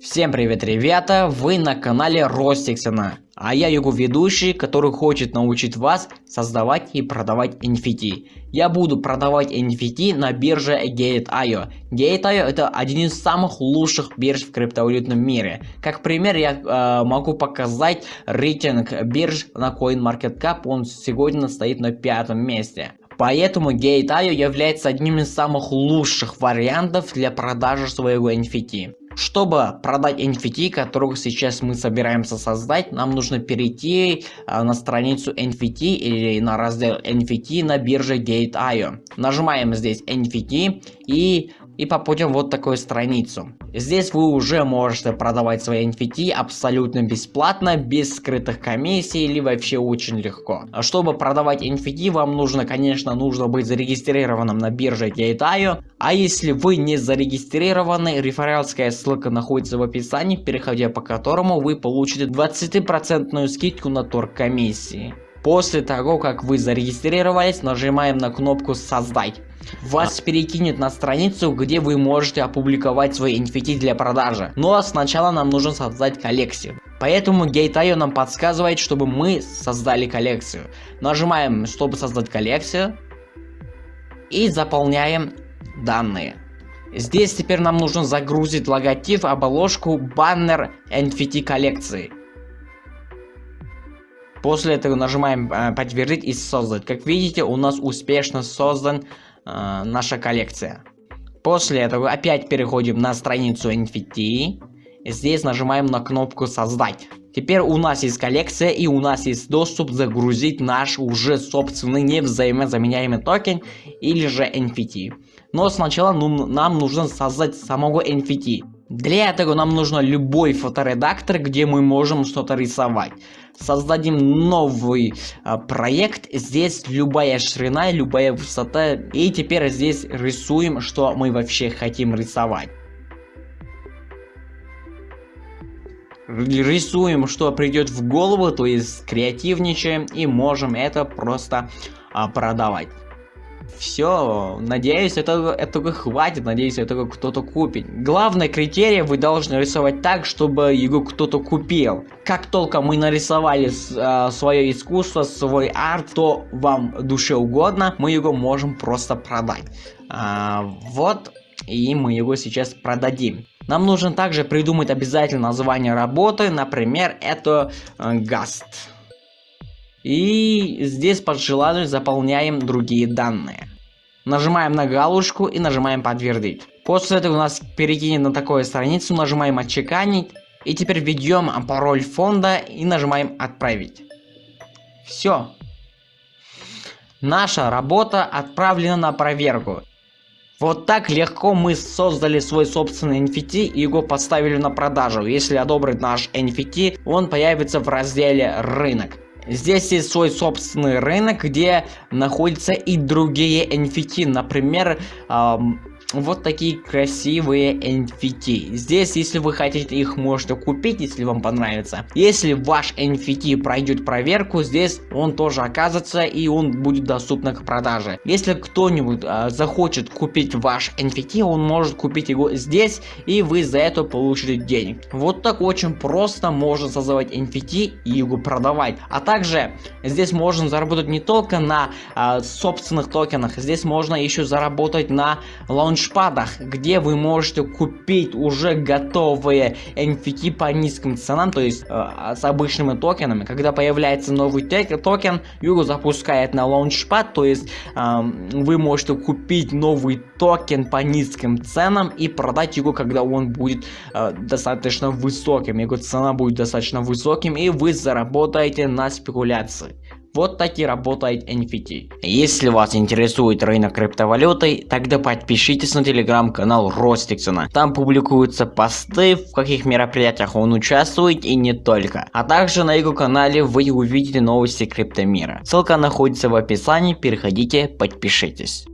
Всем привет, ребята! Вы на канале Ростиксона, а я его ведущий, который хочет научить вас создавать и продавать NFT. Я буду продавать NFT на бирже Gate.io. Gate.io это один из самых лучших бирж в криптовалютном мире. Как пример, я э, могу показать рейтинг бирж на CoinMarketCap, он сегодня стоит на пятом месте. Поэтому Gate.io является одним из самых лучших вариантов для продажи своего NFT. Чтобы продать NFT, которую сейчас мы собираемся создать, нам нужно перейти э, на страницу NFT или на раздел NFT на бирже Gate.io. Нажимаем здесь NFT и и попадем вот такую страницу. Здесь вы уже можете продавать свои NFT абсолютно бесплатно, без скрытых комиссий или вообще очень легко. Чтобы продавать NFT, вам нужно, конечно, нужно быть зарегистрированным на бирже Gate.io. А если вы не зарегистрированы, реферальская ссылка находится в описании, переходя по которому вы получите 20% скидку на торг комиссии. После того, как вы зарегистрировались, нажимаем на кнопку «Создать». Вас перекинет на страницу, где вы можете опубликовать свои NFT для продажи. Но ну, а сначала нам нужно создать коллекцию. Поэтому Gate.io нам подсказывает, чтобы мы создали коллекцию. Нажимаем, чтобы создать коллекцию. И заполняем данные. Здесь теперь нам нужно загрузить логотип, обложку, баннер NFT коллекции. После этого нажимаем э, подтвердить и создать. Как видите, у нас успешно создан э, наша коллекция. После этого опять переходим на страницу NFT. Здесь нажимаем на кнопку создать. Теперь у нас есть коллекция и у нас есть доступ загрузить наш уже собственный невзаимозаменяемый токен или же NFT. Но сначала нам нужно создать самого NFT. Для этого нам нужно любой фоторедактор, где мы можем что-то рисовать. Создадим новый а, проект. Здесь любая ширина, любая высота. И теперь здесь рисуем, что мы вообще хотим рисовать. Рисуем, что придет в голову, то есть креативничаем и можем это просто а, продавать. Все, надеюсь, этого, этого хватит, надеюсь, этого кто-то купит. Главное критерий вы должны рисовать так, чтобы его кто-то купил. Как только мы нарисовали э, свое искусство, свой арт, то вам душе угодно, мы его можем просто продать. А, вот, и мы его сейчас продадим. Нам нужно также придумать обязательно название работы, например, это э, Гаст. И здесь под желанию заполняем другие данные. Нажимаем на галочку и нажимаем подтвердить. После этого у нас перекинет на такую страницу, нажимаем отчеканить. И теперь введем пароль фонда и нажимаем отправить. Все. Наша работа отправлена на проверку. Вот так легко мы создали свой собственный NFT и его поставили на продажу. Если одобрит наш NFT, он появится в разделе рынок. Здесь есть свой собственный рынок, где находятся и другие NFT, например, эм, вот такие красивые NFT. Здесь, если вы хотите их, можете купить, если вам понравится. Если ваш NFT пройдет проверку, здесь он тоже оказывается и он будет доступен к продаже. Если кто-нибудь э, захочет купить ваш NFT, он может купить его здесь и вы за это получите денег. Вот так очень просто можно создавать NFT и его продавать. А также здесь можно заработать не только на э, собственных токенах, здесь можно еще заработать на launch launchpad ах, где вы можете купить уже готовые NFT по низким ценам, то есть э, с обычными токенами. Когда появляется новый токен, его запускает на launchpad, то есть э, вы можете купить новый токен по низким ценам и продать его, когда он будет э, достаточно высоким. Его цена будет достаточно высоким и вы заработаете на спекуляции. Вот так и работает NFT. Если вас интересует рынок криптовалюты, тогда подпишитесь на телеграм-канал Ростиксона. Там публикуются посты, в каких мероприятиях он участвует и не только. А также на его канале вы увидите новости криптомира. Ссылка находится в описании, переходите, подпишитесь.